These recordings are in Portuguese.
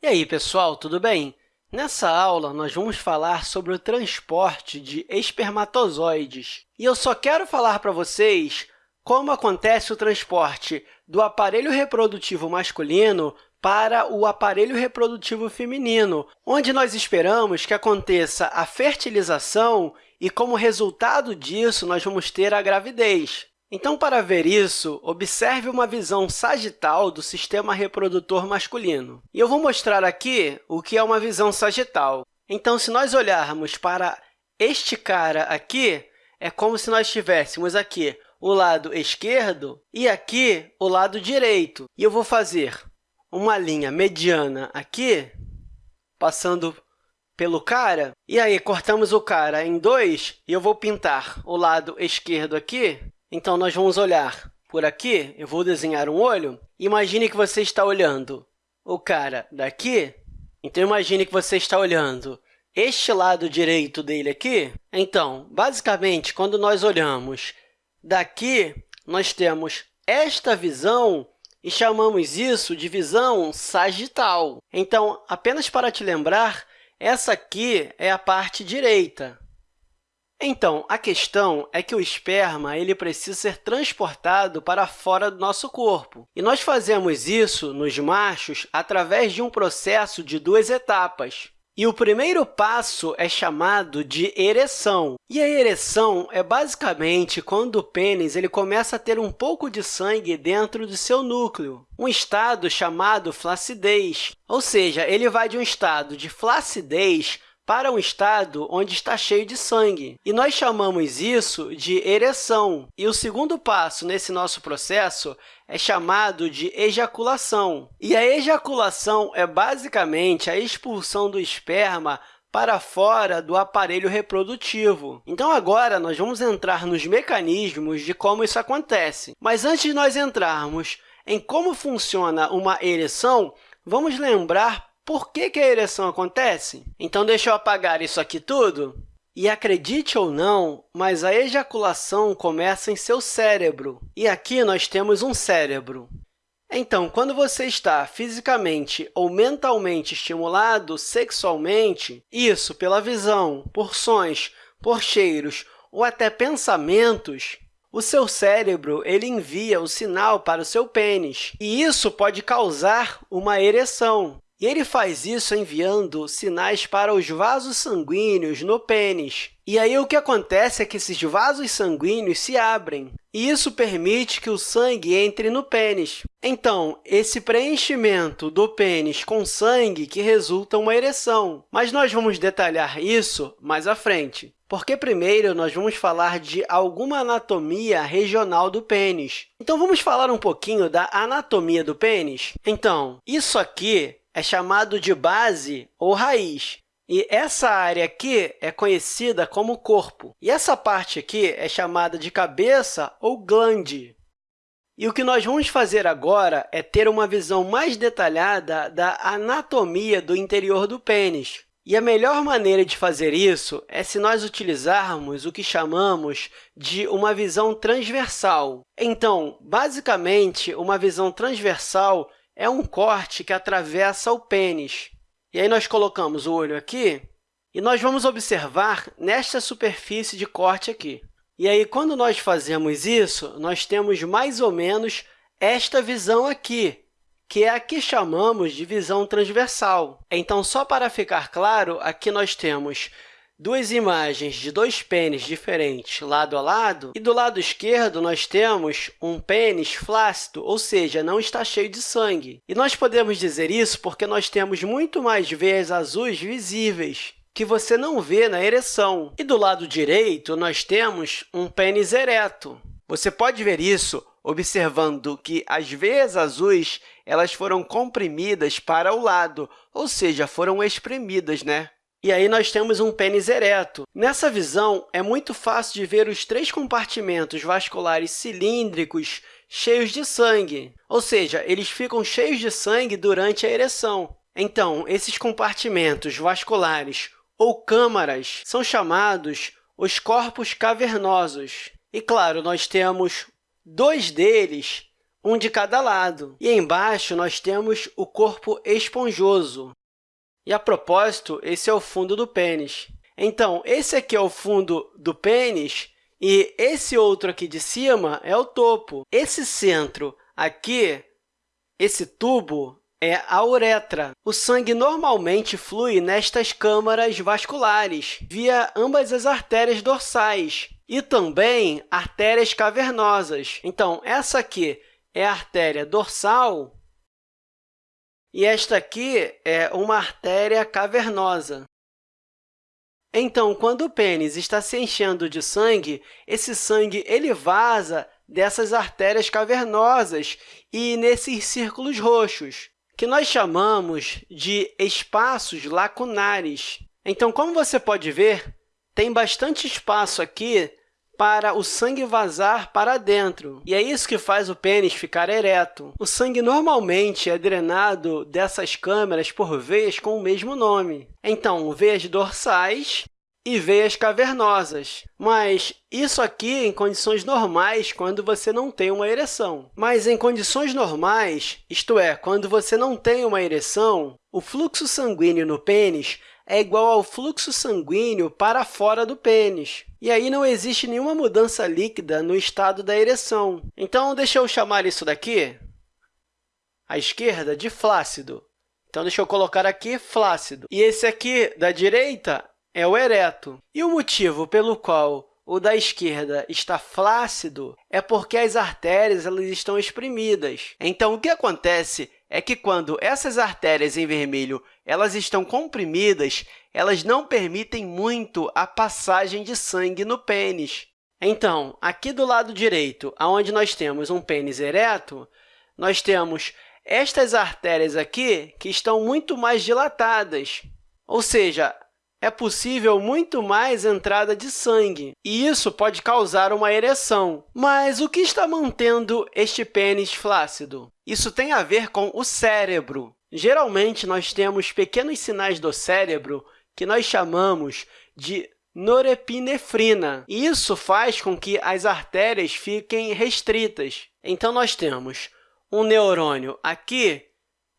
E aí, pessoal, tudo bem? Nessa aula, nós vamos falar sobre o transporte de espermatozoides. E eu só quero falar para vocês como acontece o transporte do aparelho reprodutivo masculino para o aparelho reprodutivo feminino, onde nós esperamos que aconteça a fertilização e, como resultado disso, nós vamos ter a gravidez. Então, para ver isso, observe uma visão sagital do sistema reprodutor masculino. E eu vou mostrar aqui o que é uma visão sagital. Então, se nós olharmos para este cara aqui, é como se nós tivéssemos aqui o lado esquerdo e aqui o lado direito. E eu vou fazer uma linha mediana aqui, passando pelo cara, e aí cortamos o cara em dois, e eu vou pintar o lado esquerdo aqui. Então, nós vamos olhar por aqui, eu vou desenhar um olho. Imagine que você está olhando o cara daqui. Então, imagine que você está olhando este lado direito dele aqui. Então, basicamente, quando nós olhamos daqui, nós temos esta visão e chamamos isso de visão sagital. Então, apenas para te lembrar, essa aqui é a parte direita. Então, a questão é que o esperma ele precisa ser transportado para fora do nosso corpo. E nós fazemos isso nos machos através de um processo de duas etapas. E o primeiro passo é chamado de ereção. E a ereção é basicamente quando o pênis ele começa a ter um pouco de sangue dentro do seu núcleo, um estado chamado flacidez. Ou seja, ele vai de um estado de flacidez para um estado onde está cheio de sangue. E nós chamamos isso de ereção. E o segundo passo nesse nosso processo é chamado de ejaculação. E a ejaculação é basicamente a expulsão do esperma para fora do aparelho reprodutivo. Então, agora, nós vamos entrar nos mecanismos de como isso acontece. Mas antes de nós entrarmos em como funciona uma ereção, vamos lembrar por que, que a ereção acontece? Então, deixa eu apagar isso aqui tudo. E acredite ou não, mas a ejaculação começa em seu cérebro. E aqui nós temos um cérebro. Então, quando você está fisicamente ou mentalmente estimulado sexualmente, isso pela visão, por sons, por cheiros ou até pensamentos, o seu cérebro ele envia o sinal para o seu pênis, e isso pode causar uma ereção. E ele faz isso enviando sinais para os vasos sanguíneos no pênis. E aí, o que acontece é que esses vasos sanguíneos se abrem, e isso permite que o sangue entre no pênis. Então, esse preenchimento do pênis com sangue que resulta uma ereção. Mas nós vamos detalhar isso mais à frente, porque primeiro nós vamos falar de alguma anatomia regional do pênis. Então, vamos falar um pouquinho da anatomia do pênis? Então, isso aqui é chamado de base ou raiz. E essa área aqui é conhecida como corpo. E essa parte aqui é chamada de cabeça ou glande. E o que nós vamos fazer agora é ter uma visão mais detalhada da anatomia do interior do pênis. E a melhor maneira de fazer isso é se nós utilizarmos o que chamamos de uma visão transversal. Então, basicamente, uma visão transversal é um corte que atravessa o pênis. E aí, nós colocamos o olho aqui e nós vamos observar nesta superfície de corte aqui. E aí, quando nós fazemos isso, nós temos mais ou menos esta visão aqui, que é a que chamamos de visão transversal. Então, só para ficar claro, aqui nós temos duas imagens de dois pênis diferentes lado a lado, e do lado esquerdo nós temos um pênis flácido, ou seja, não está cheio de sangue. E nós podemos dizer isso porque nós temos muito mais veias azuis visíveis, que você não vê na ereção. E do lado direito, nós temos um pênis ereto. Você pode ver isso observando que as veias azuis elas foram comprimidas para o lado, ou seja, foram espremidas, né? E aí nós temos um pênis ereto. Nessa visão, é muito fácil de ver os três compartimentos vasculares cilíndricos cheios de sangue, ou seja, eles ficam cheios de sangue durante a ereção. Então, esses compartimentos vasculares ou câmaras são chamados os corpos cavernosos. E, claro, nós temos dois deles um de cada lado. E embaixo nós temos o corpo esponjoso. E, a propósito, esse é o fundo do pênis. Então, esse aqui é o fundo do pênis e esse outro aqui de cima é o topo. Esse centro aqui, esse tubo, é a uretra. O sangue normalmente flui nestas câmaras vasculares, via ambas as artérias dorsais e também artérias cavernosas. Então, essa aqui é a artéria dorsal e esta aqui é uma artéria cavernosa. Então, quando o pênis está se enchendo de sangue, esse sangue ele vaza dessas artérias cavernosas e nesses círculos roxos, que nós chamamos de espaços lacunares. Então, como você pode ver, tem bastante espaço aqui para o sangue vazar para dentro. E é isso que faz o pênis ficar ereto. O sangue normalmente é drenado dessas câmeras por veias com o mesmo nome. Então, veias dorsais e veias cavernosas. Mas isso aqui em condições normais, quando você não tem uma ereção. Mas em condições normais, isto é, quando você não tem uma ereção, o fluxo sanguíneo no pênis é igual ao fluxo sanguíneo para fora do pênis. E aí não existe nenhuma mudança líquida no estado da ereção. Então, deixa eu chamar isso daqui, à esquerda, de flácido. Então, deixa eu colocar aqui flácido. E esse aqui, da direita, é o ereto. E o motivo pelo qual o da esquerda está flácido é porque as artérias elas estão exprimidas. Então, o que acontece é que, quando essas artérias em vermelho elas estão comprimidas, elas não permitem muito a passagem de sangue no pênis. Então, aqui do lado direito, onde nós temos um pênis ereto, nós temos estas artérias aqui que estão muito mais dilatadas, ou seja, é possível muito mais entrada de sangue, e isso pode causar uma ereção. Mas o que está mantendo este pênis flácido? Isso tem a ver com o cérebro. Geralmente, nós temos pequenos sinais do cérebro que nós chamamos de norepinefrina. Isso faz com que as artérias fiquem restritas. Então, nós temos um neurônio aqui,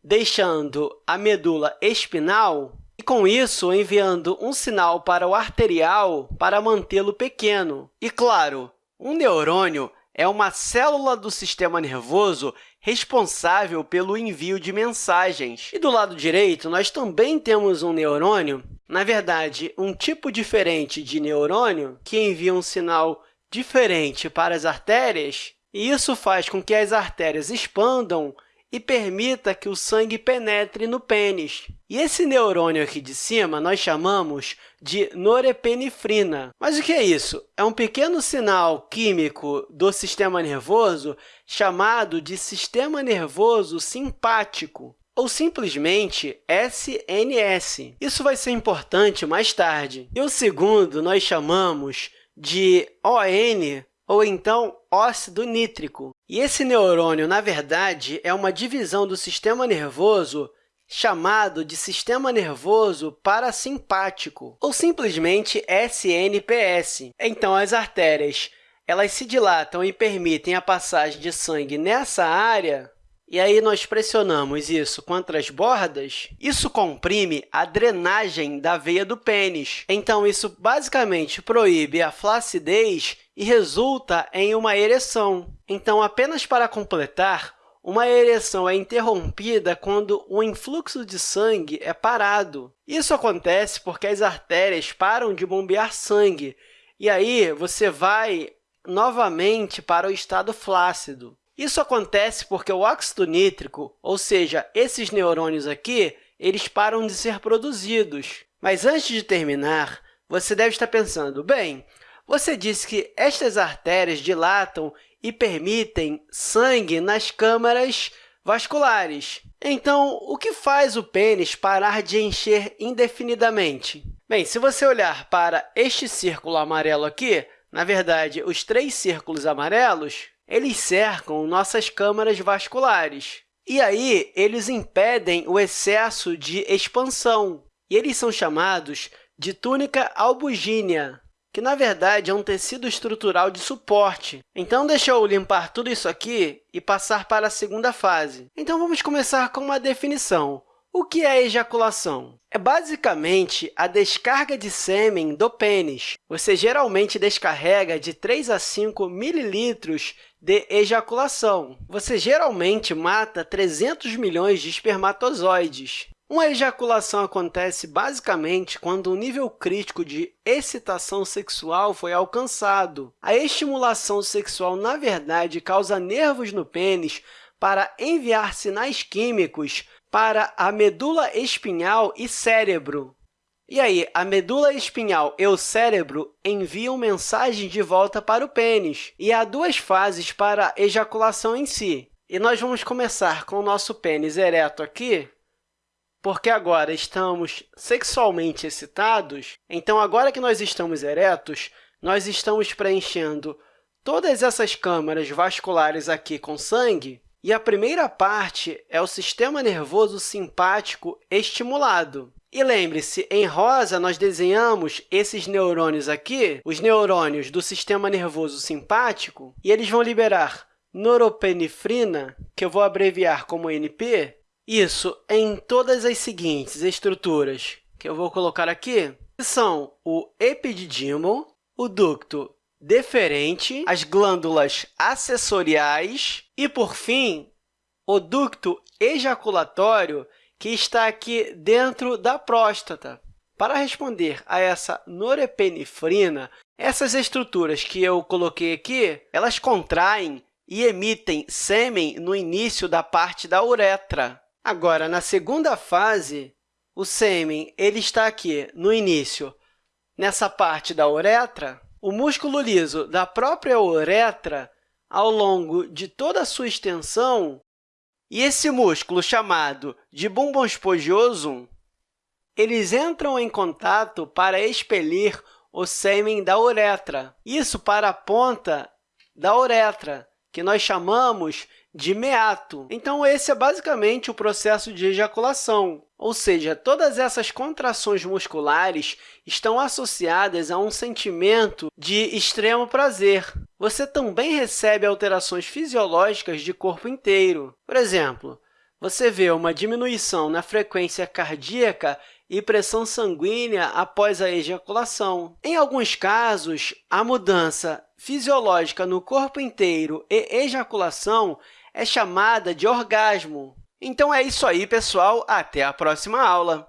deixando a medula espinal e, com isso, enviando um sinal para o arterial para mantê-lo pequeno. E, claro, um neurônio é uma célula do sistema nervoso responsável pelo envio de mensagens. E do lado direito, nós também temos um neurônio, na verdade, um tipo diferente de neurônio que envia um sinal diferente para as artérias, e isso faz com que as artérias expandam e permita que o sangue penetre no pênis. E esse neurônio aqui de cima nós chamamos de norepinefrina. Mas o que é isso? É um pequeno sinal químico do sistema nervoso chamado de sistema nervoso simpático ou simplesmente SNS. Isso vai ser importante mais tarde. E o segundo nós chamamos de ON, ou então óxido nítrico. E esse neurônio, na verdade, é uma divisão do sistema nervoso chamado de sistema nervoso parasimpático, ou simplesmente SNPS. Então, as artérias elas se dilatam e permitem a passagem de sangue nessa área, e aí nós pressionamos isso contra as bordas, isso comprime a drenagem da veia do pênis. Então, isso basicamente proíbe a flacidez e resulta em uma ereção. Então, apenas para completar, uma ereção é interrompida quando o influxo de sangue é parado. Isso acontece porque as artérias param de bombear sangue, e aí você vai novamente para o estado flácido. Isso acontece porque o óxido nítrico, ou seja, esses neurônios aqui, eles param de ser produzidos. Mas antes de terminar, você deve estar pensando, bem, você disse que estas artérias dilatam e permitem sangue nas câmaras vasculares. Então, o que faz o pênis parar de encher indefinidamente? Bem, se você olhar para este círculo amarelo aqui, na verdade, os três círculos amarelos, eles cercam nossas câmaras vasculares. E aí, eles impedem o excesso de expansão, e eles são chamados de túnica albugínea. Que, na verdade, é um tecido estrutural de suporte. Então, deixa eu limpar tudo isso aqui e passar para a segunda fase. Então, vamos começar com uma definição. O que é ejaculação? É basicamente a descarga de sêmen do pênis. Você geralmente descarrega de 3 a 5 mililitros de ejaculação. Você geralmente mata 300 milhões de espermatozoides. Uma ejaculação acontece basicamente quando um nível crítico de excitação sexual foi alcançado. A estimulação sexual, na verdade, causa nervos no pênis para enviar sinais químicos para a medula espinhal e cérebro. E aí, a medula espinhal e o cérebro enviam mensagem de volta para o pênis, e há duas fases para a ejaculação em si. E nós vamos começar com o nosso pênis ereto aqui, porque agora estamos sexualmente excitados. Então, agora que nós estamos eretos, nós estamos preenchendo todas essas câmaras vasculares aqui com sangue, e a primeira parte é o sistema nervoso simpático estimulado. E lembre-se, em rosa, nós desenhamos esses neurônios aqui, os neurônios do sistema nervoso simpático, e eles vão liberar noropinefrina, que eu vou abreviar como NP, isso em todas as seguintes estruturas que eu vou colocar aqui, que são o epididimo, o ducto deferente, as glândulas acessoriais e, por fim, o ducto ejaculatório, que está aqui dentro da próstata. Para responder a essa norepinefrina, essas estruturas que eu coloquei aqui, elas contraem e emitem sêmen no início da parte da uretra. Agora, na segunda fase, o sêmen ele está aqui no início, nessa parte da uretra, o músculo liso da própria uretra, ao longo de toda a sua extensão, e esse músculo, chamado de bumbum esponjoso, eles entram em contato para expelir o sêmen da uretra. Isso para a ponta da uretra, que nós chamamos de meato. Então, esse é basicamente o processo de ejaculação, ou seja, todas essas contrações musculares estão associadas a um sentimento de extremo prazer. Você também recebe alterações fisiológicas de corpo inteiro. Por exemplo, você vê uma diminuição na frequência cardíaca e pressão sanguínea após a ejaculação. Em alguns casos, a mudança fisiológica no corpo inteiro e ejaculação é chamada de orgasmo. Então é isso aí, pessoal. Até a próxima aula!